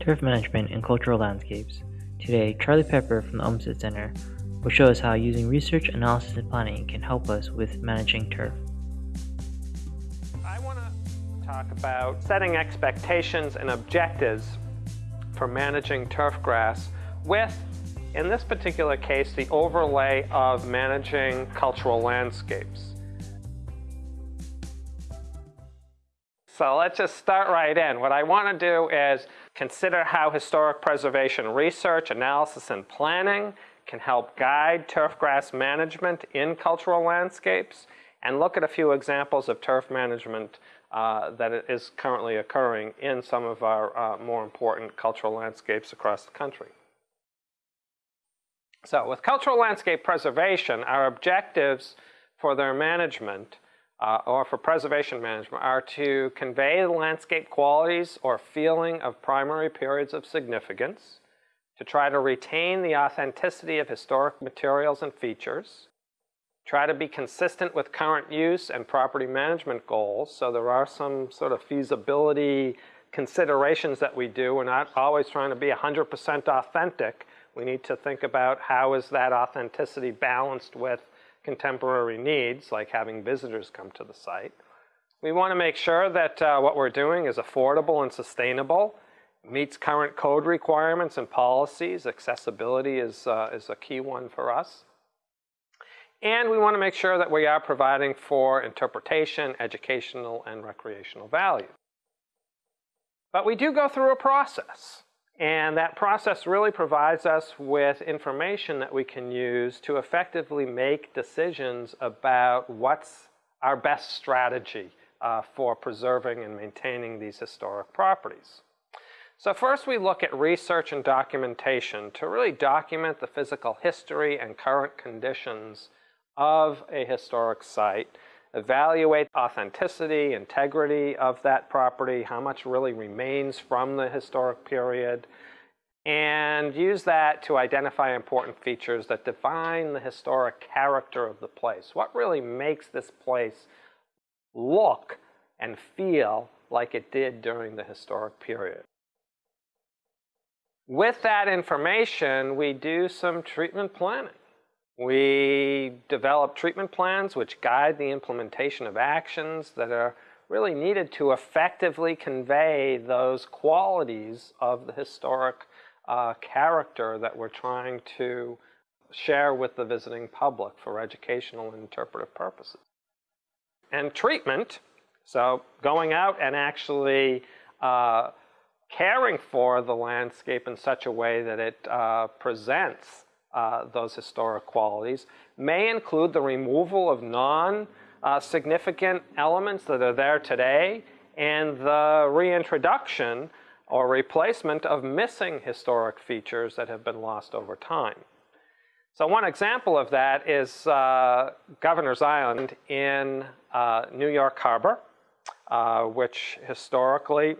Turf Management and Cultural Landscapes. Today, Charlie Pepper from the Olmsted Center will show us how using research, analysis, and planning can help us with managing turf. I want to talk about setting expectations and objectives for managing turf grass with, in this particular case, the overlay of managing cultural landscapes. So let's just start right in. What I want to do is consider how historic preservation research, analysis, and planning can help guide turfgrass management in cultural landscapes and look at a few examples of turf management uh, that is currently occurring in some of our uh, more important cultural landscapes across the country. So with cultural landscape preservation, our objectives for their management uh, or for preservation management are to convey the landscape qualities or feeling of primary periods of significance, to try to retain the authenticity of historic materials and features, try to be consistent with current use and property management goals. So there are some sort of feasibility considerations that we do. We're not always trying to be 100% authentic. We need to think about how is that authenticity balanced with contemporary needs, like having visitors come to the site. We want to make sure that uh, what we're doing is affordable and sustainable, meets current code requirements and policies. Accessibility is, uh, is a key one for us. And we want to make sure that we are providing for interpretation, educational, and recreational value. But we do go through a process. And that process really provides us with information that we can use to effectively make decisions about what's our best strategy uh, for preserving and maintaining these historic properties. So first we look at research and documentation to really document the physical history and current conditions of a historic site evaluate authenticity, integrity of that property, how much really remains from the historic period, and use that to identify important features that define the historic character of the place. What really makes this place look and feel like it did during the historic period. With that information, we do some treatment planning. We develop treatment plans which guide the implementation of actions that are really needed to effectively convey those qualities of the historic uh, character that we're trying to share with the visiting public for educational and interpretive purposes. And treatment, so going out and actually uh, caring for the landscape in such a way that it uh, presents uh, those historic qualities may include the removal of non-significant uh, elements that are there today and the reintroduction or replacement of missing historic features that have been lost over time. So one example of that is uh, Governor's Island in uh, New York Harbor, uh, which historically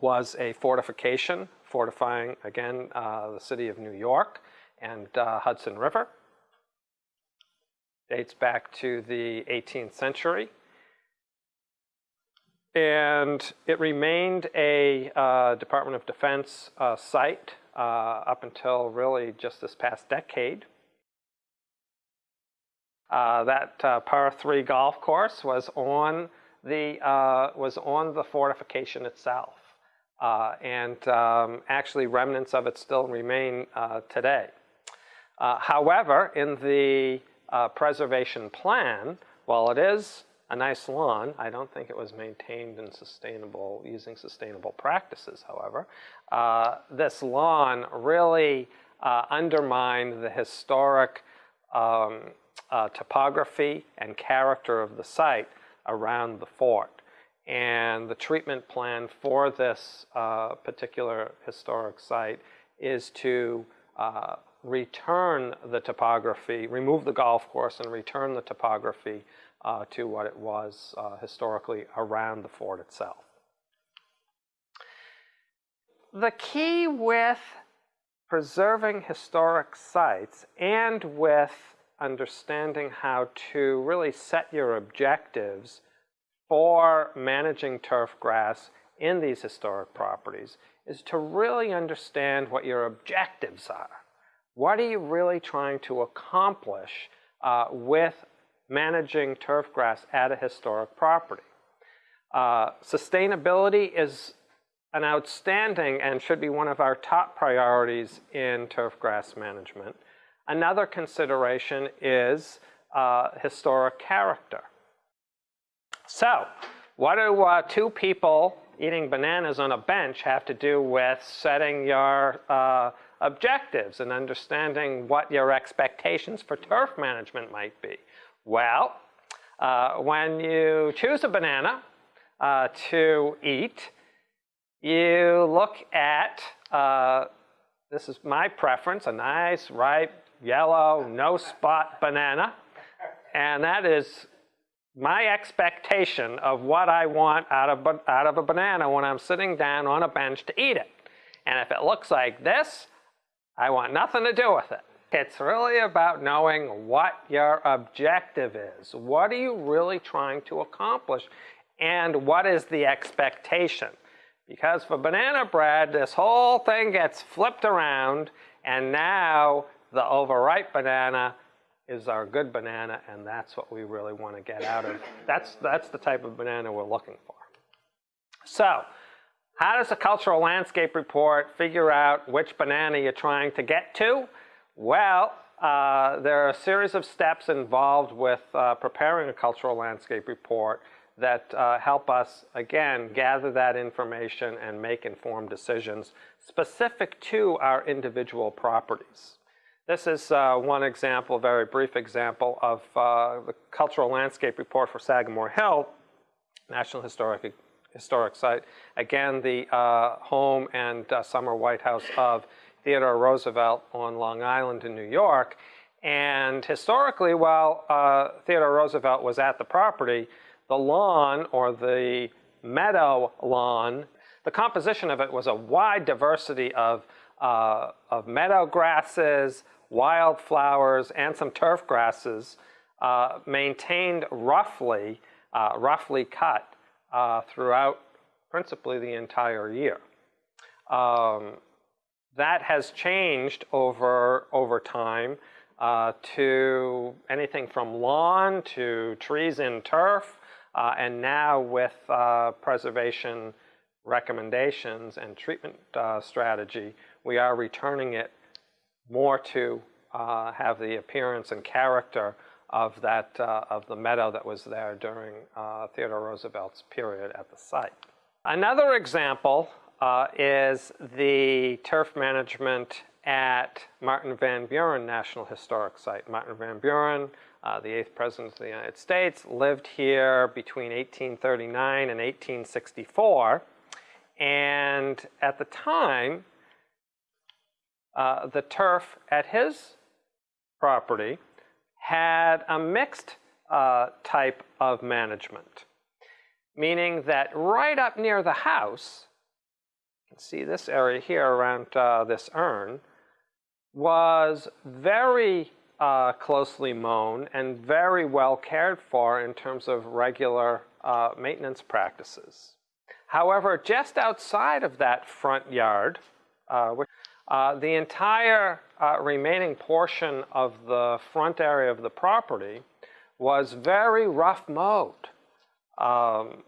was a fortification, fortifying, again, uh, the city of New York and uh, Hudson River. Dates back to the 18th century. And it remained a uh, Department of Defense uh, site uh, up until really just this past decade. Uh, that uh, par 3 golf course was on the, was on the fortification itself. and um, actually remnants of it still remain today. Uh, however, in the uh, preservation plan, while it is a nice lawn, I don't think it was maintained in sustainable, using sustainable practices, however. Uh, this lawn really uh, undermined the historic um, uh, topography and character of the site around the fort. And the treatment plan for this uh, particular historic site is to return the topography, remove the golf course and return the topography uh, to what it was uh, historically around the fort itself. The key with preserving historic sites and with understanding how to really set your objectives for managing turf grass in these historic properties is to really understand what your objectives are. What are you really trying to accomplish uh, with managing turf grass at a historic property? Uh, sustainability is an outstanding and should be one of our top priorities in turf grass management. Another consideration is uh, historic character. So, what do uh, two people eating bananas on a bench have to do with setting your uh, objectives and understanding what your expectations for turf management might be? Well, uh, when you choose a banana uh, to eat, you look at, uh, this is my preference, a nice, ripe, yellow, no spot banana. And that is my expectation of what I want out of, out of a banana when I'm sitting down on a bench to eat it. And if it looks like this, I want nothing to do with it. It's really about knowing what your objective is. What are you really trying to accomplish? And what is the expectation? Because for banana bread, this whole thing gets flipped around, and now the overripe banana is our good banana, and that's what we really want to get out of. That's, that's the type of banana we're looking for. So, how does a cultural landscape report figure out which banana you're trying to get to? Well, uh, there are a series of steps involved with uh, preparing a cultural landscape report that uh, help us, again, gather that information and make informed decisions specific to our individual properties. This is uh, one example, a very brief example of uh, the cultural landscape report for Sagamore Hill, National Historic, Historic Site. Again, the uh, home and uh, summer White House of Theodore Roosevelt on Long Island in New York. And historically, while uh, Theodore Roosevelt was at the property, the lawn or the meadow lawn, the composition of it was a wide diversity of uh, of meadow grasses, wildflowers, and some turf grasses uh, maintained roughly, uh, roughly cut uh, throughout principally the entire year. Um, that has changed over, over time uh, to anything from lawn to trees in turf, uh, and now with preservation recommendations and treatment strategy, we are returning it more to uh, have the appearance and character of that uh, of the meadow that was there during uh, Theodore Roosevelt's period at the site. Another example uh, is the turf management at Martin Van Buren National Historic Site. Martin Van Buren, uh, the eighth president of the United States, lived here between 1839 and 1864. And at the time, uh, the turf at his property had a mixed uh, type of management, meaning that right up near the house, you can see this area here around uh, this urn, was very uh, closely mown and very well cared for in terms of regular uh, maintenance practices. However, just outside of that front yard, uh, which uh, the entire uh, remaining portion of the front area of the property was very rough mowed. Um,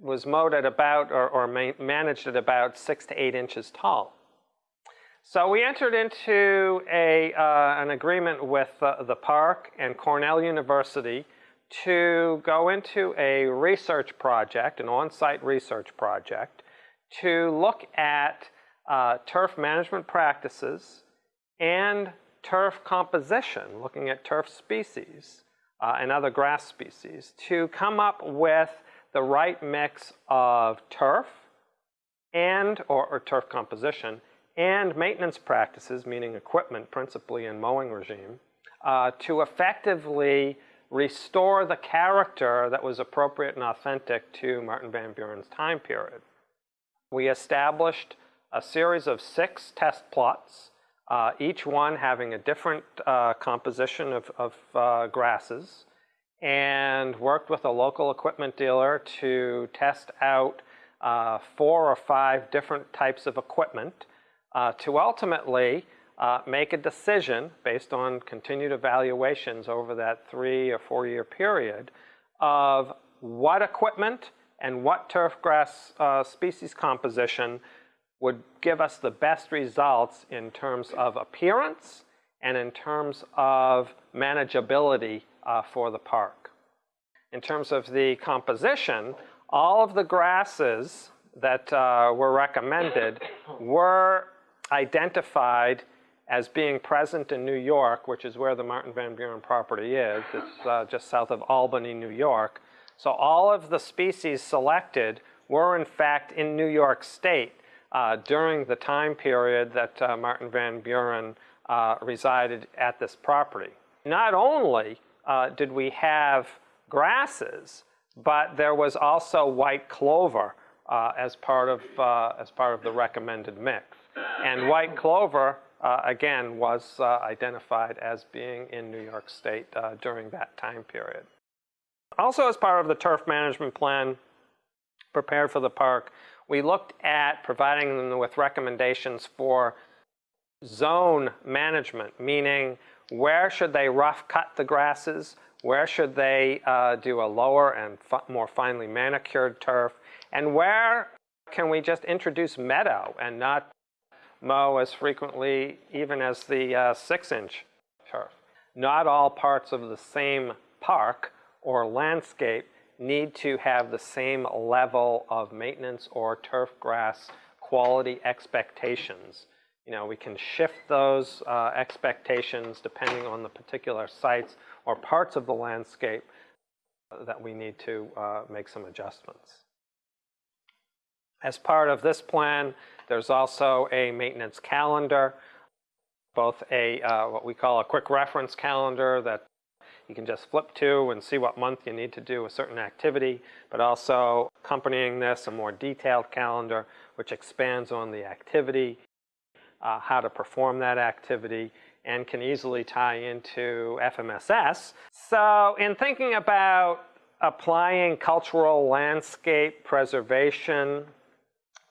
was mowed at about, or, or managed at about six to eight inches tall. So we entered into a, uh, an agreement with uh, the park and Cornell University to go into a research project, an on-site research project, to look at uh, turf management practices and turf composition, looking at turf species uh, and other grass species, to come up with the right mix of turf and, or, or turf composition, and maintenance practices, meaning equipment principally in mowing regime, uh, to effectively restore the character that was appropriate and authentic to Martin Van Buren's time period. We established a series of six test plots, uh, each one having a different uh, composition of, of uh, grasses, and worked with a local equipment dealer to test out uh, four or five different types of equipment uh, to ultimately make a decision based on continued evaluations over that three or four year period of what equipment and what turf grass uh, species composition would give us the best results in terms of appearance and in terms of manageability uh, for the park. In terms of the composition, all of the grasses that uh, were recommended were identified as being present in New York, which is where the Martin Van Buren property is. It's uh, just south of Albany, New York. So all of the species selected were in fact in New York State during the time period that uh, Martin Van Buren uh, resided at this property. Not only uh, did we have grasses, but there was also white clover uh, as part of uh, as part of the recommended mix. And white clover uh, again was uh, identified as being in New York State uh, during that time period. Also, as part of the turf management plan prepared for the park, we looked at providing them with recommendations for zone management, meaning where should they rough cut the grasses, where should they uh, do a lower and more finely manicured turf? And where can we just introduce meadow and not mow as frequently even as the uh, six inch turf? Not all parts of the same park or landscape need to have the same level of maintenance or turf grass quality expectations. You know, we can shift those uh, expectations depending on the particular sites or parts of the landscape that we need to uh, make some adjustments. As part of this plan, there's also a maintenance calendar, both a uh, what we call a quick reference calendar that you can just flip to and see what month you need to do a certain activity, but also accompanying this a more detailed calendar which expands on the activity, uh, how to perform that activity, and can easily tie into FMSS. So in thinking about applying cultural landscape preservation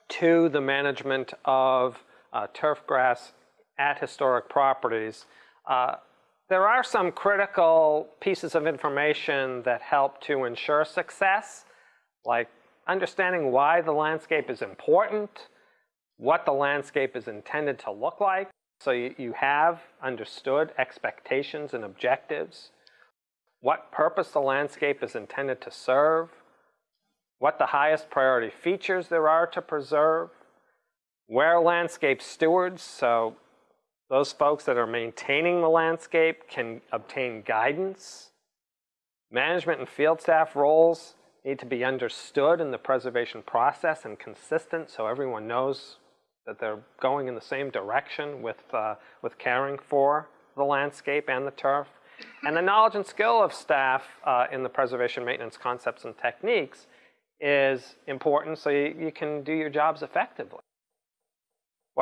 to the management of uh, turf grass at historic properties, uh, there are some critical pieces of information that help to ensure success, like understanding why the landscape is important, what the landscape is intended to look like, so you, have understood expectations and objectives, what purpose the landscape is intended to serve, what the highest priority features there are to preserve, where landscape stewards, so those folks that are maintaining the landscape can obtain guidance. Management and field staff roles need to be understood in the preservation process and consistent so everyone knows that they're going in the same direction with, uh, with caring for the landscape and the turf. And the knowledge and skill of staff uh, in the preservation maintenance concepts and techniques is important so you, you can do your jobs effectively.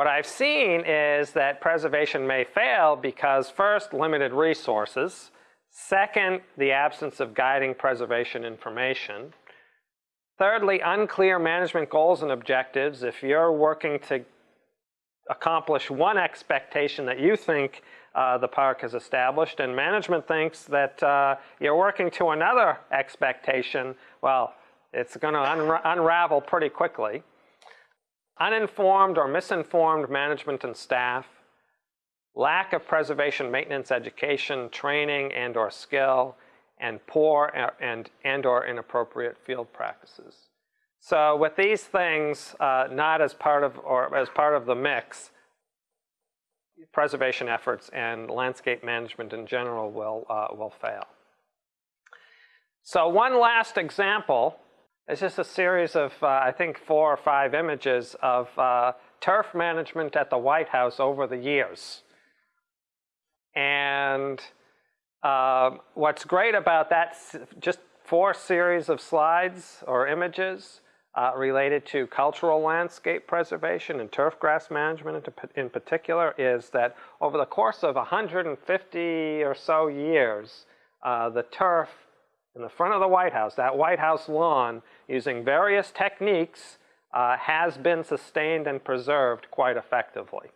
What I've seen is that preservation may fail because first, limited resources. Second, the absence of guiding preservation information. Thirdly, unclear management goals and objectives. If you're working to accomplish one expectation that you think uh, the park has established and management thinks that uh, you're working to another expectation, well, it's going to un unravel pretty quickly. Uninformed or misinformed management and staff, lack of preservation maintenance education, training and or skill, and poor and, and or inappropriate field practices. So with these things uh, not as part of or as part of the mix, preservation efforts and landscape management in general will uh, will fail. So one last example is just a series of uh, I think four or five images of uh, turf management at the White House over the years. And um, what's great about that, just four series of slides or images uh, related to cultural landscape preservation and turf grass management in particular is that over the course of 150 or so years, uh, the turf in the front of the White House, that White House lawn, using various techniques uh, has been sustained and preserved quite effectively.